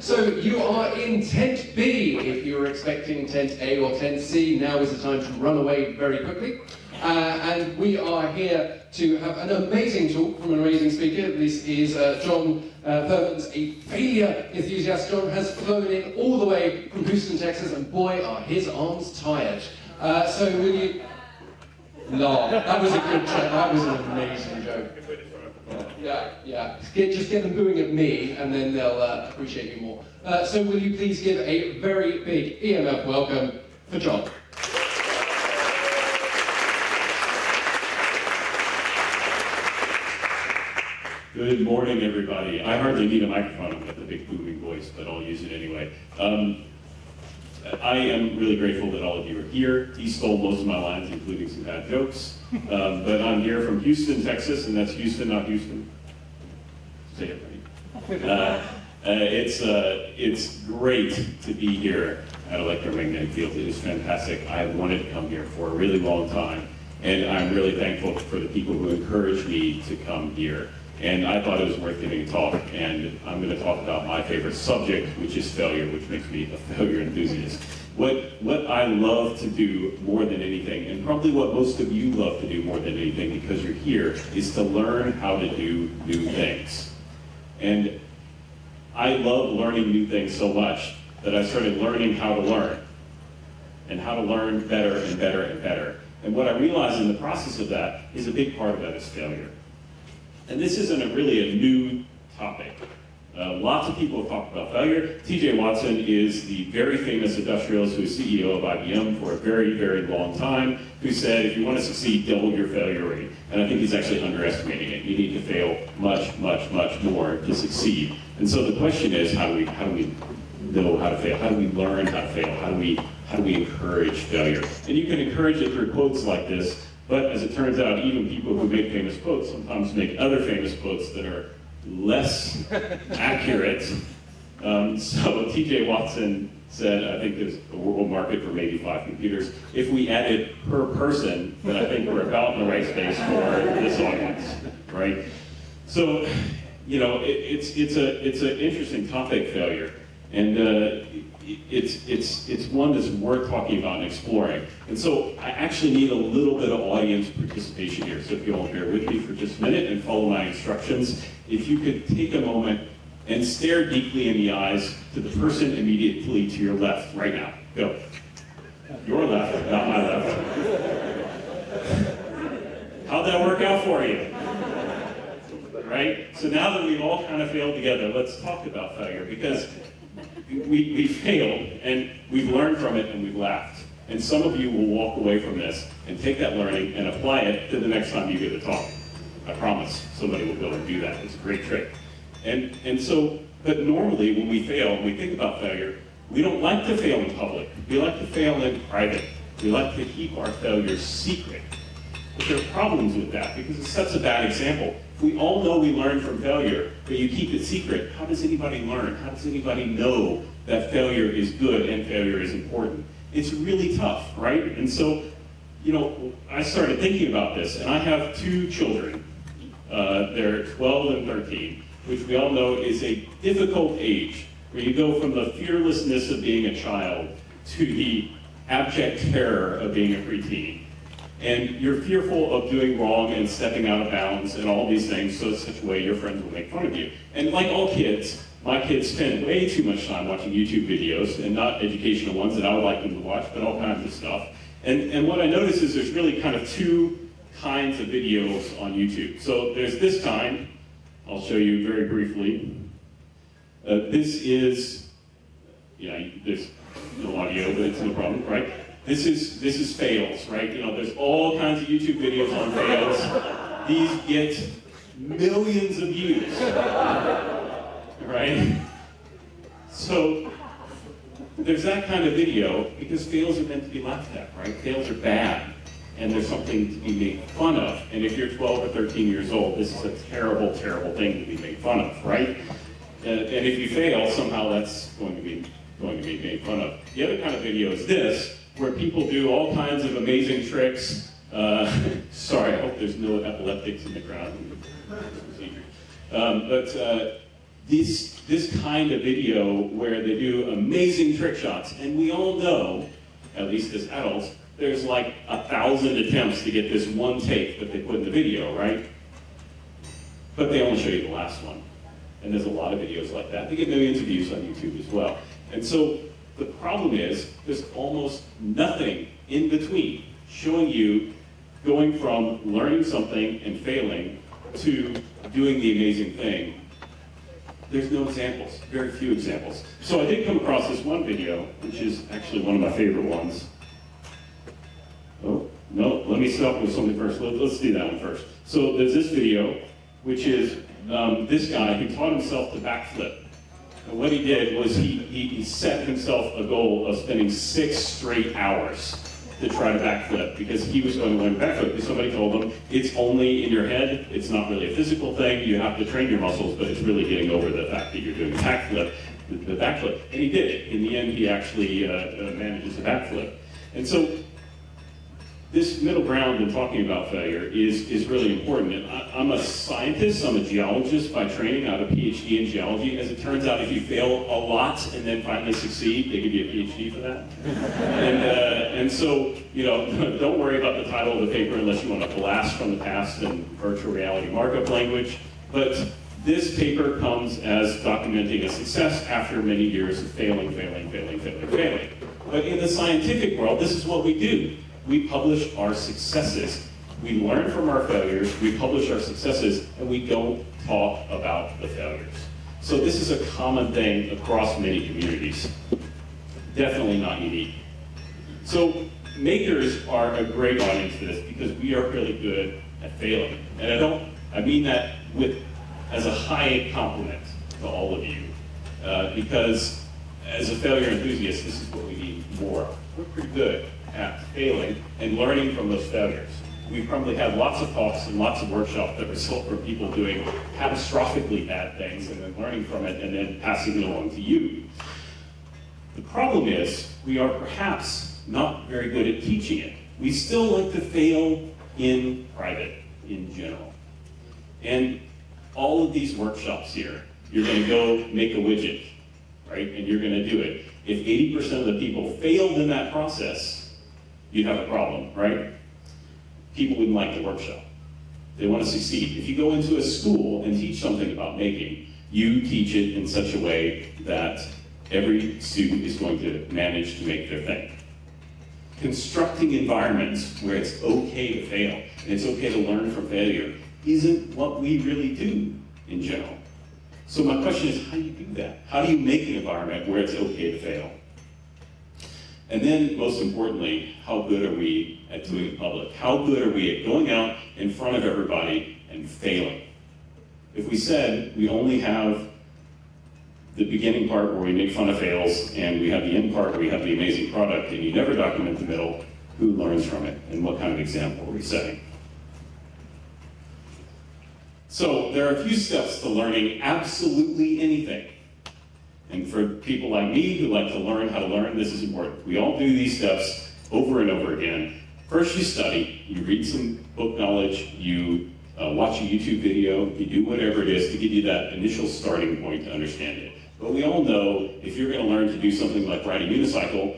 So you are in tent B. If you were expecting tent A or tent C, now is the time to run away very quickly. Uh, and we are here to have an amazing talk from an amazing speaker. This is uh, John uh, a failure enthusiast. John has flown in all the way from Houston, Texas, and boy, are his arms tired. Uh, so will you... No, that was a good joke. That was an amazing joke. Yeah, yeah. Get, just get them booing at me, and then they'll uh, appreciate you more. Uh, so will you please give a very big EMF welcome for John. Good morning, everybody. I hardly need a microphone. Got the big booming voice, but I'll use it anyway. Um, I am really grateful that all of you are here. He stole most of my lines, including some bad jokes. Um, but I'm here from Houston, Texas, and that's Houston, not Houston. Say it. Uh, uh, it's, uh, it's great to be here at Electromagnetic Field. It is fantastic. I have wanted to come here for a really long time, and I'm really thankful for the people who encouraged me to come here. And I thought it was worth giving a talk, and I'm going to talk about my favorite subject, which is failure, which makes me a failure enthusiast. What, what I love to do more than anything, and probably what most of you love to do more than anything because you're here, is to learn how to do new things. And I love learning new things so much that I started learning how to learn, and how to learn better and better and better. And what I realized in the process of that is a big part of that is failure. And this isn't a really a new topic. Uh, lots of people have talked about failure. TJ Watson is the very famous industrialist who is CEO of IBM for a very, very long time, who said if you want to succeed, double your failure rate. And I think he's actually underestimating it. You need to fail much, much, much more to succeed. And so the question is, how do we, how do we know how to fail? How do we learn how to fail? How do we, how do we encourage failure? And you can encourage it through quotes like this, but as it turns out, even people who make famous quotes sometimes make other famous quotes that are less accurate. Um, so TJ Watson said, I think there's a world market for maybe five computers. If we added per person, then I think we're about in the right space for this audience, right? So, you know, it, it's, it's, a, it's an interesting topic, failure. And uh, it's, it's, it's one that's worth talking about and exploring. And so I actually need a little bit of audience participation here. So if you all bear with me for just a minute and follow my instructions, if you could take a moment and stare deeply in the eyes to the person immediately to your left right now. Go. Your left, not my left. How'd that work out for you? Right? So now that we've all kind of failed together, let's talk about failure because we, we failed and we've learned from it and we've laughed. And some of you will walk away from this and take that learning and apply it to the next time you give a talk. I promise somebody will go and do that. It's a great trick. And, and so, but normally when we fail, when we think about failure, we don't like to fail in public. We like to fail in private. We like to keep our failures secret. But there are problems with that because it sets a bad example. If we all know we learn from failure, but you keep it secret, how does anybody learn? How does anybody know that failure is good and failure is important? It's really tough, right? And so, you know, I started thinking about this, and I have two children. Uh, they're 12 and 13, which we all know is a difficult age, where you go from the fearlessness of being a child to the abject terror of being a preteen and you're fearful of doing wrong and stepping out of bounds and all these things so such a way your friends will make fun of you. And like all kids, my kids spend way too much time watching YouTube videos, and not educational ones that I would like them to watch, but all kinds of stuff. And, and what I notice is there's really kind of two kinds of videos on YouTube. So there's this kind, I'll show you very briefly. Uh, this is, yeah, there's no audio, but it's no problem, right? This is, this is fails, right? You know, there's all kinds of YouTube videos on fails. These get millions of views, right? So there's that kind of video because fails are meant to be laughed at, right? Fails are bad and there's something to be made fun of. And if you're 12 or 13 years old, this is a terrible, terrible thing to be made fun of, right? And, and if you fail, somehow that's going to be going to be made fun of. The other kind of video is this, where people do all kinds of amazing tricks. Uh, sorry, I hope there's no epileptics in the crowd. Um, but uh, this, this kind of video where they do amazing trick shots. And we all know, at least as adults, there's like a thousand attempts to get this one take that they put in the video, right? But they only show you the last one. And there's a lot of videos like that. They get millions of views on YouTube as well. And so the problem is there's almost nothing in between showing you going from learning something and failing to doing the amazing thing. There's no examples, very few examples. So I did come across this one video, which is actually one of my favorite ones. Oh, no, let me start with something first. Let, us do that one first. So there's this video, which is um, this guy who taught himself to backflip. And what he did was he, he, he set himself a goal of spending six straight hours to try to backflip because he was going to learn backflip because somebody told him it's only in your head, it's not really a physical thing, you have to train your muscles, but it's really getting over the fact that you're doing backflip, the, the backflip. And he did it. In the end, he actually uh, uh, manages a backflip. And so this middle ground in talking about failure is, is really important. I, am a scientist, I'm a geologist by training, I have a PhD in geology. As it turns out, if you fail a lot and then finally succeed, they give you a PhD for that. and, uh, and so, you know, don't worry about the title of the paper unless you want to blast from the past in virtual reality markup language. But this paper comes as documenting a success after many years of failing, failing, failing, failing, failing. But in the scientific world, this is what we do we publish our successes. We learn from our failures, we publish our successes, and we don't talk about the failures. So this is a common thing across many communities. Definitely not unique. So makers are a great audience for this because we are really good at failing. And I don't, I mean that with, as a high compliment to all of you. Uh, because as a failure enthusiast, this is what we need more. We're pretty good at failing and learning from those failures. We've probably had lots of talks and lots of workshops that result from people doing catastrophically bad things and then learning from it and then passing it along to you. The problem is we are perhaps not very good at teaching it. We still like to fail in private in general. And all of these workshops here, you're going to go make a widget, right? And you're going to do it. If 80% of the people failed in that process, you'd have a problem, right? People wouldn't like the workshop. They want to succeed. If you go into a school and teach something about making, you teach it in such a way that every student is going to manage to make their thing. Constructing environments where it's okay to fail and it's okay to learn from failure isn't what we really do in general. So my question is, how do you do that? How do you make an environment where it's okay to fail? And then, most importantly, how good are we at doing it public? How good are we at going out in front of everybody and failing? If we said we only have the beginning part where we make fun of fails, and we have the end part where we have the amazing product, and you never document the middle, who learns from it, and what kind of example are we setting? So there are a few steps to learning absolutely anything. And for people like me who like to learn how to learn, this is important. We all do these steps over and over again. First you study, you read some book knowledge, you uh, watch a YouTube video, you do whatever it is to give you that initial starting point to understand it. But we all know if you're going to learn to do something like ride a unicycle,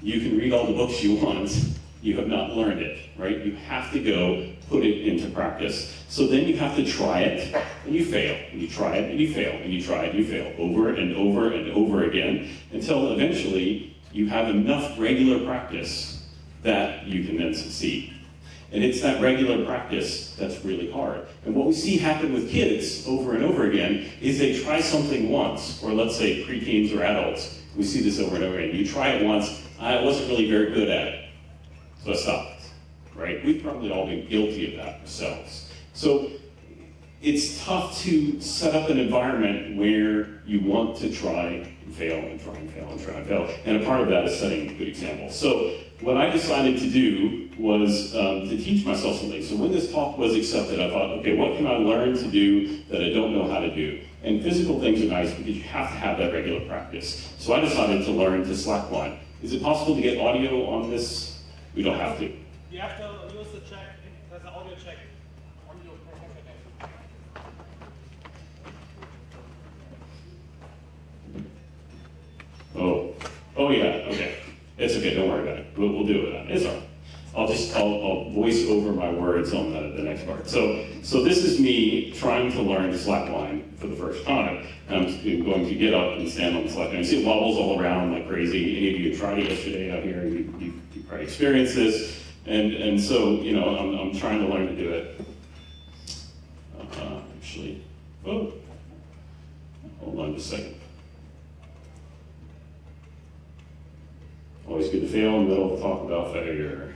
you can read all the books you want, you have not learned it, right? You have to go put it into practice. So then you have to try it, and you fail, and you try it, and you fail, and you try it, and you fail, over and over and over again, until eventually you have enough regular practice that you can then succeed. And it's that regular practice that's really hard. And what we see happen with kids over and over again is they try something once, or let's say preteens or adults. We see this over and over again. You try it once, I wasn't really very good at it, stopped right? We've probably all been guilty of that ourselves. So it's tough to set up an environment where you want to try and fail and try and fail and try and fail. And a part of that is setting a good example. So what I decided to do was um, to teach myself something. So when this talk was accepted, I thought, okay, what can I learn to do that I don't know how to do? And physical things are nice because you have to have that regular practice. So I decided to learn to slackline. Is it possible to get audio on this? You don't have to. You have to use the check There's an audio check Oh, oh yeah, okay. It's okay, don't worry about it. We'll, we'll do it. It's all right. I'll just, I'll, I'll, voice over my words on the, the next part. So, so this is me trying to learn slackline for the first time. I'm going to get up and stand on the slackline. You see wobbles all around like crazy. Any of you tried it yesterday out here? You, this. And, and so, you know, I'm, I'm trying to learn to do it. Uh, actually, oh, hold on a second. Always good to fail in the middle of talk about failure.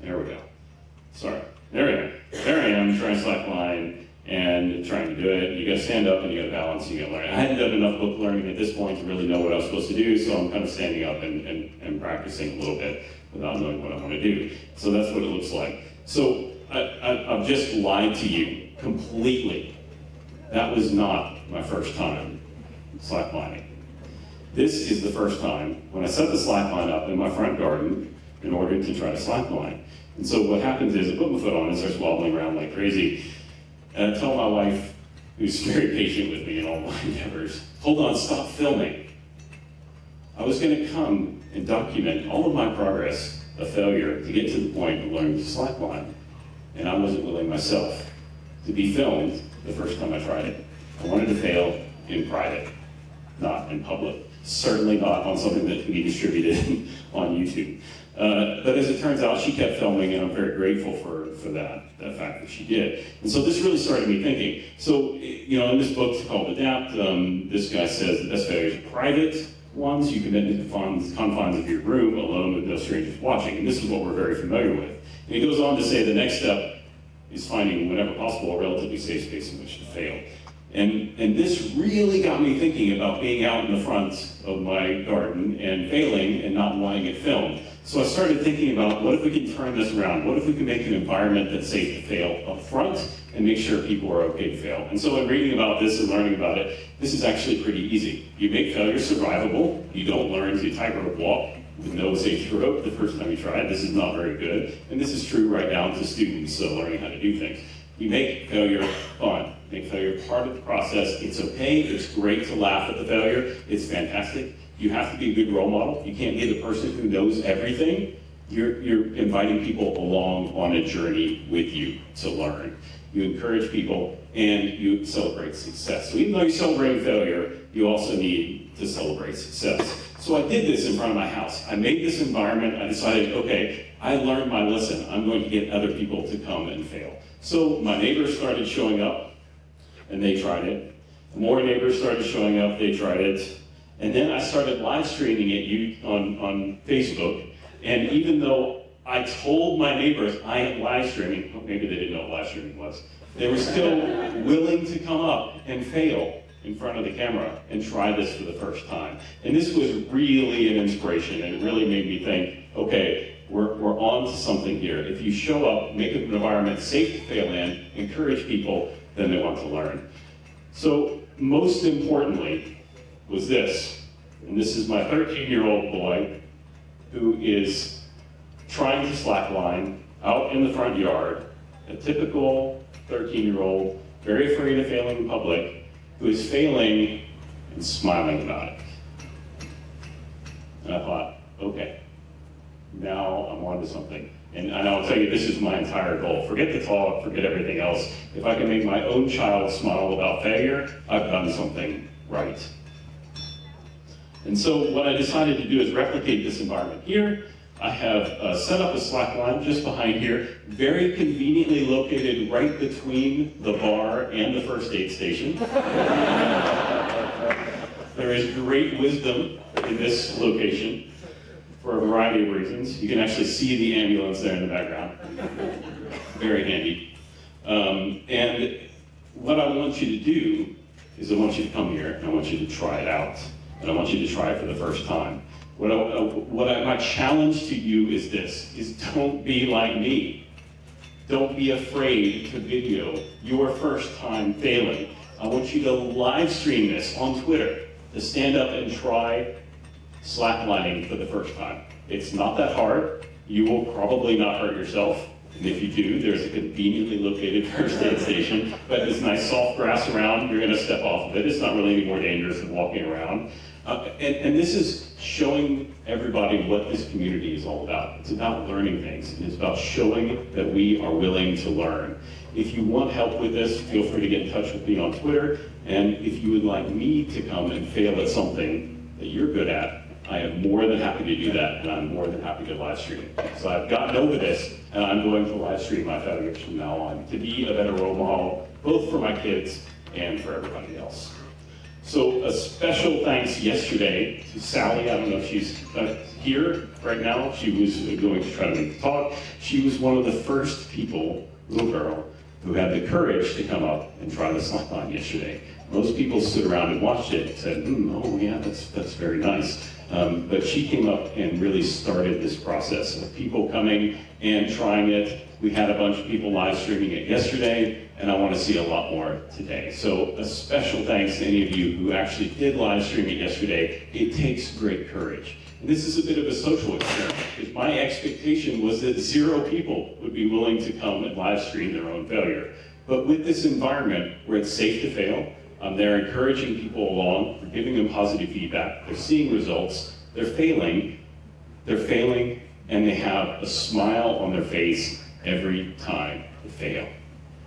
There we go. Sorry. There we go. There I am trying to slack line and trying to do it. You gotta stand up and you gotta balance, you gotta learn. I hadn't done enough book learning at this point to really know what I was supposed to do, so I'm kind of standing up and, and, and practicing a little bit without knowing what I want to do. So that's what it looks like. So I, I, I've just lied to you completely. That was not my first time slacklining. This is the first time when I set the slackline up in my front garden in order to try to slackline. And so what happens is I put my foot on it and starts wobbling around like crazy. And I tell my wife, who's very patient with me in all my endeavors, hold on, stop filming. I was gonna come and document all of my progress a failure to get to the point of learning to slackline. And I wasn't willing myself to be filmed the first time I tried it. I wanted to fail in private, not in public. Certainly not on something that can be distributed on YouTube. Uh, but as it turns out, she kept filming, and I'm very grateful for, for that, that fact that she did. And so this really started me thinking. So, you know, in this book it's called Adapt, um, this guy says the best failures are private ones. You commit to the confines, confines of your room, alone with no strangers watching. And this is what we're very familiar with. And he goes on to say the next step is finding, whenever possible, a relatively safe space in which to fail. And, and this really got me thinking about being out in the front of my garden and failing and not wanting it filmed. So I started thinking about what if we can turn this around? What if we can make an environment that's safe to fail up front and make sure people are okay to fail? And so in reading about this and learning about it, this is actually pretty easy. You make failure survivable. You don't learn to tightrope walk with no safety rope the first time you try it. This is not very good. And this is true right now to students uh, learning how to do things. You make failure fun. Make failure part of the process. It's okay. It's great to laugh at the failure. It's fantastic. You have to be a good role model. You can't be the person who knows everything. You're, you're inviting people along on a journey with you to learn. You encourage people and you celebrate success. So even though you're celebrating failure, you also need to celebrate success. So I did this in front of my house. I made this environment. I decided, okay, I learned my lesson. I'm going to get other people to come and fail. So my neighbors started showing up and they tried it. More neighbors started showing up, they tried it. And then I started live streaming it you on, on Facebook. And even though I told my neighbors I am live streaming, oh, maybe they didn't know what live streaming was, they were still willing to come up and fail in front of the camera and try this for the first time. And this was really an inspiration and it really made me think, okay, we're, we're on to something here. If you show up, make an environment safe to fail in, encourage people, then they want to learn. So most importantly, was this. And this is my 13-year-old boy who is trying to slackline out in the front yard, a typical 13-year-old, very afraid of failing in public, who is failing and smiling about it. And I thought, okay, now I'm on to something. And, and I'll tell you, this is my entire goal. Forget the talk, forget everything else. If I can make my own child smile about failure, I've done something right. And so what I decided to do is replicate this environment here. I have uh, set up a slack line just behind here, very conveniently located right between the bar and the first aid station. there is great wisdom in this location for a variety of reasons. You can actually see the ambulance there in the background. Very handy. Um, and what I want you to do is I want you to come here and I want you to try it out and I want you to try it for the first time. What, I, uh, what I, my challenge to you is this, is don't be like me. Don't be afraid to video your first time failing. I want you to live stream this on Twitter, to stand up and try slacklining for the first time. It's not that hard. You will probably not hurt yourself. And if you do, there's a conveniently located first aid station, but there's nice soft grass around, you're gonna step off of it. It's not really any more dangerous than walking around. Uh, and, and this is showing everybody what this community is all about. It's about learning things. It's about showing that we are willing to learn. If you want help with this, feel free to get in touch with me on Twitter. And if you would like me to come and fail at something that you're good at, I am more than happy to do that, and I'm more than happy to live stream. So I've gotten over this, and I'm going to live stream my failures from now on to be a better role model, both for my kids and for everybody else. So a special thanks yesterday to Sally. I don't know if she's uh, here right now. She was going to try to make the talk. She was one of the first people, little girl, who had the courage to come up and try the slackline yesterday. Most people stood around and watched it and said, mm, oh yeah, that's, that's very nice. Um, but she came up and really started this process of people coming and trying it. We had a bunch of people live streaming it yesterday, and I want to see a lot more today. So a special thanks to any of you who actually did live stream it yesterday. It takes great courage. And this is a bit of a social experiment, because my expectation was that zero people would be willing to come and live stream their own failure. But with this environment where it's safe to fail, um, they're encouraging people along, they're giving them positive feedback, they're seeing results, they're failing, they're failing, and they have a smile on their face every time they fail.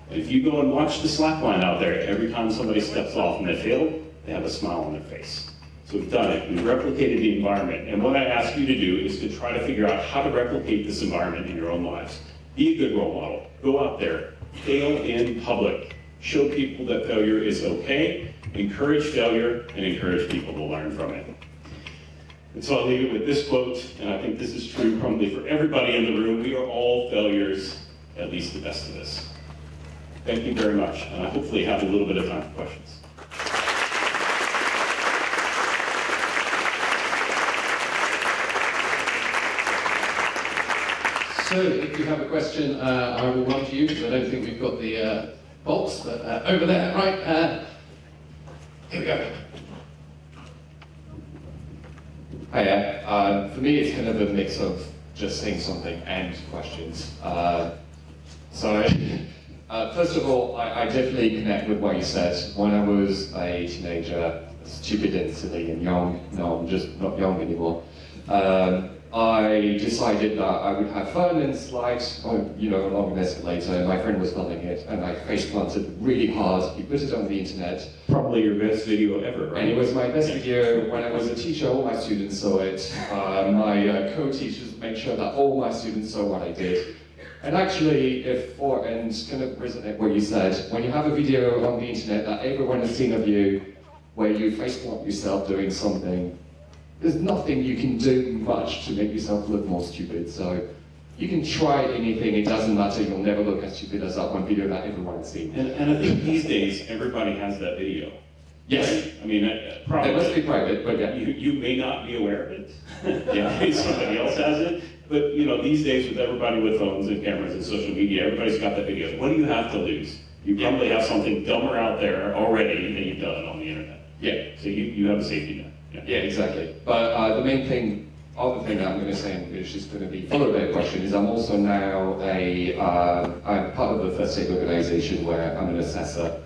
And if you go and watch the slackline out there, every time somebody steps off and they fail, they have a smile on their face. So we've done it, we've replicated the environment, and what I ask you to do is to try to figure out how to replicate this environment in your own lives. Be a good role model, go out there, fail in public, show people that failure is okay, encourage failure, and encourage people to learn from it. And so I'll leave it with this quote, and I think this is true probably for everybody in the room. We are all failures, at least the best of us. Thank you very much, and I hopefully have a little bit of time for questions. So if you have a question, uh, I will run to you because I don't think we've got the uh, box, but uh, over there, right? Uh, here we go. Hiya. Uh, for me, it's kind of a mix of just saying something and questions. Uh, so, uh, first of all, I, I, definitely connect with what you said. When I was a teenager, stupid and silly and young, no, I'm just not young anymore. Um, I decided that I would have fun and slide, on, you know, along an escalator, and my friend was filming it, and I face planted really hard. He put it on the internet. Probably your best video ever, right? And it was my best video. When I was a teacher, all my students saw it. Uh, my uh, co-teachers made sure that all my students saw what I did. And actually, if for and kind of resonate what you said, when you have a video on the internet that everyone has seen of you, where you face plant yourself doing something there's nothing you can do much to make yourself look more stupid. So you can try anything, it doesn't matter, you'll never look as stupid as that one video that everyone's seen. And, and I think these days, everybody has that video. Yes. Right? I mean, uh, probably. It must be private, but yeah. You, you may not be aware of it. yeah, somebody else has it. But, you know, these days with everybody with phones and cameras and social media, everybody's got that video. What do you have to lose? You probably have something dumber out there already that you've done on the internet. Yeah. So you, you have a safety net. Yeah, exactly. But uh, the main thing, other thing that I'm going to say, which is going to be followed by a question, is I'm also now a, uh, I'm part of a first aid organization where I'm an assessor.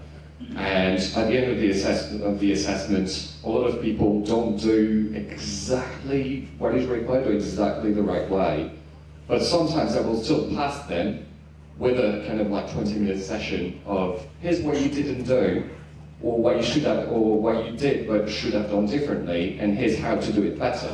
And at the end of the assessment, of the assessment, a lot of people don't do exactly what is required or exactly the right way. But sometimes I will still pass them with a kind of like 20 minute session of here's what you didn't do, or what you should have, or what you did but should have done differently, and here's how to do it better.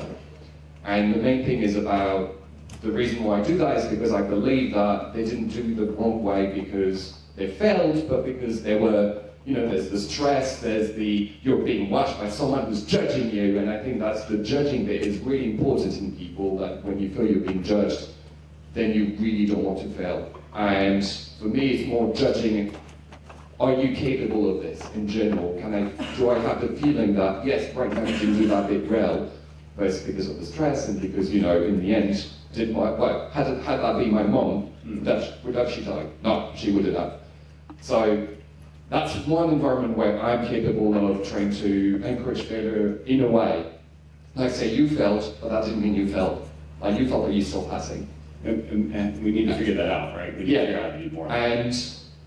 And the main thing is about, the reason why I do that is because I believe that they didn't do the wrong way because they failed, but because there were, you know, there's the stress, there's the, you're being watched by someone who's judging you, and I think that's the judging bit is really important in people, that when you feel you're being judged, then you really don't want to fail. And for me, it's more judging are you capable of this in general? Can I, do I have the feeling that, yes, right now you can do that bit well, but because of the stress and because, you know, in the end, did my, well, had, had that been my mom, mm. that, would have she died? No, she wouldn't have. So that's one environment where I'm capable of trying to encourage failure in a way. Like say you felt, but that didn't mean you felt. Like you felt that you're still passing. And, and, and we need to figure that out, right? We need to figure out how to do more. And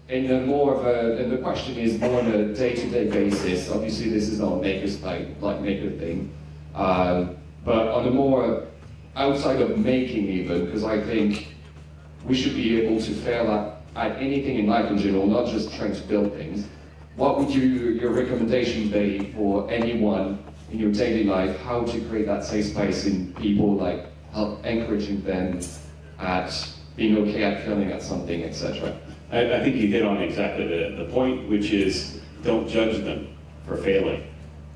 in a more of a, and the question is more on a day-to-day basis. Obviously, this is not a maker's like like maker thing, um, but on a more outside of making even, because I think we should be able to fail at, at anything in life in general, not just trying to build things. What would you your recommendation be for anyone in your daily life? How to create that safe space in people, like help encouraging them at being okay at failing at something, etc. I, I think you hit on exactly the, the point, which is don't judge them for failing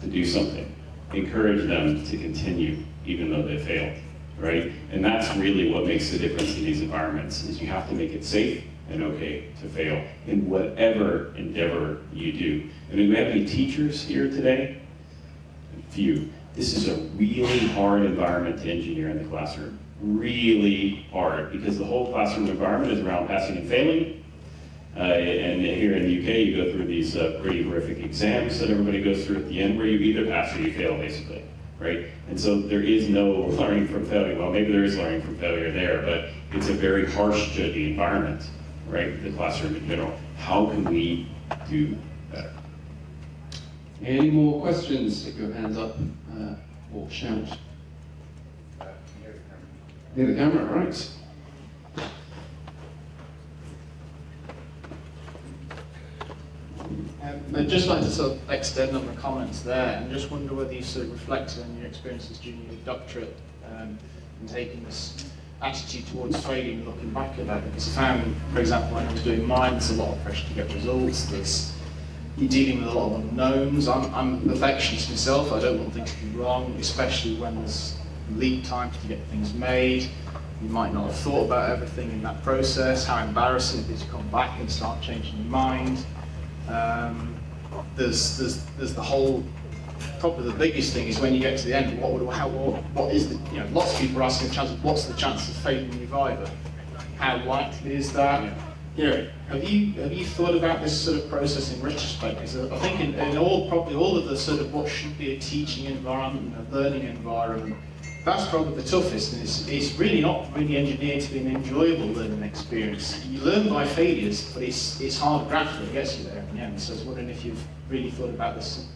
to do something. Encourage them to continue even though they failed, right? And that's really what makes the difference in these environments, is you have to make it safe and okay to fail in whatever endeavor you do. And do we have any teachers here today? Few. This is a really hard environment to engineer in the classroom. Really hard, because the whole classroom environment is around passing and failing, uh, and here in the UK, you go through these uh, pretty horrific exams that everybody goes through at the end, where you either pass or you fail, basically, right? And so there is no learning from failure. Well, maybe there is learning from failure there, but it's a very harsh judgy environment, right? The classroom in general. How can we do better? Any more questions? Stick your hands up uh, or shout. Near the camera, right. Um, I'd just like to sort of extend on the comments there and just wonder whether you sort of reflected on your experiences during your doctorate um, and taking this attitude towards and looking back at that. Because I found, for example, when I was doing mine, there's a lot of pressure to get results. There's you're dealing with a lot of unknowns. I'm, I'm a perfectionist myself. I don't want things to be wrong, especially when there's lead time to get things made. You might not have thought about everything in that process. How embarrassing it is to come back and start changing your mind. Um, there's, there's, there's the whole, probably the biggest thing is when you get to the end, what, would, how, what, what is the, you know, lots of people are asking the chances, what's the chance of failing your Viva? How likely is that? You know, have you, have you thought about this sort of process in retrospect? Because I think in, in all, probably all of the sort of what should be a teaching environment, a learning environment, that's probably the toughest, and it's, it's really not really engineered to be an enjoyable learning experience. You learn by failures, but it's, it's hard graft that gets you there in the end. So I was wondering if you've really thought about this.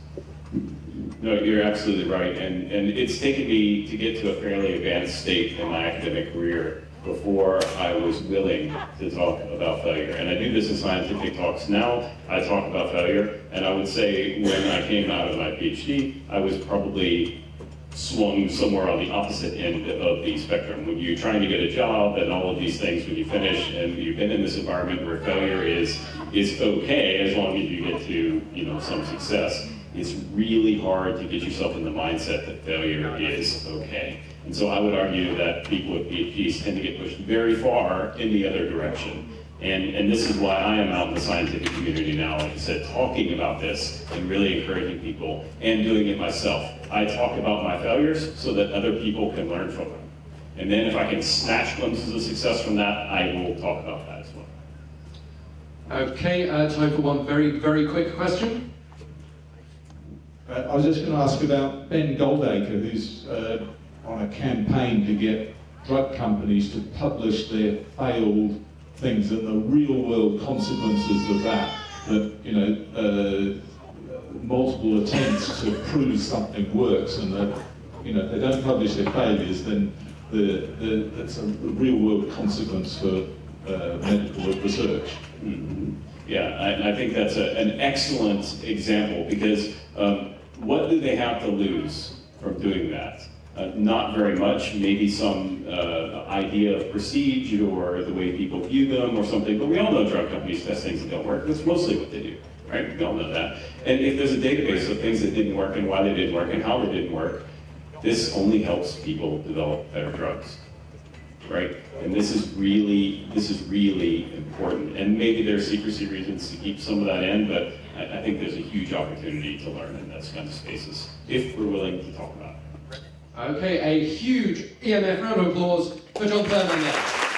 No, you're absolutely right, and, and it's taken me to get to a fairly advanced state in my academic career before I was willing to talk about failure. And I do this in scientific talks now. I talk about failure, and I would say when I came out of my PhD, I was probably swung somewhere on the opposite end of the spectrum. When you're trying to get a job and all of these things, when you finish and you've been in this environment where failure is is okay as long as you get to you know some success. It's really hard to get yourself in the mindset that failure is okay. And so I would argue that people with PhDs tend to get pushed very far in the other direction. And, and this is why I am out in the scientific community now, like I said, talking about this and really encouraging people and doing it myself. I talk about my failures so that other people can learn from them. And then if I can snatch glimpses of success from that, I will talk about that as well. Okay, uh, time for one very, very quick question. Uh, I was just going to ask about Ben Goldacre, who's uh, on a campaign to get drug companies to publish their failed things and the real world consequences of that. That, you know, uh, multiple attempts to prove something works and that, you know, they don't publish their failures, then the, the, that's a real world consequence for uh, medical research. Mhm. Yeah, I, I think that's a, an excellent example because um, what do they have to lose from doing that? Uh, not very much, maybe some uh, idea of prestige or the way people view them or something, but we all know drug companies test things that don't work. That's mostly what they do, right? We all know that. And if there's a database of things that didn't work and why they didn't work and how they didn't work, this only helps people develop better drugs right? And this is really, this is really important. And maybe there are secrecy reasons to keep some of that in, but I, I think there's a huge opportunity to learn in those kinds of spaces if we're willing to talk about it. Okay, a huge EMF round of applause for John Thurman there.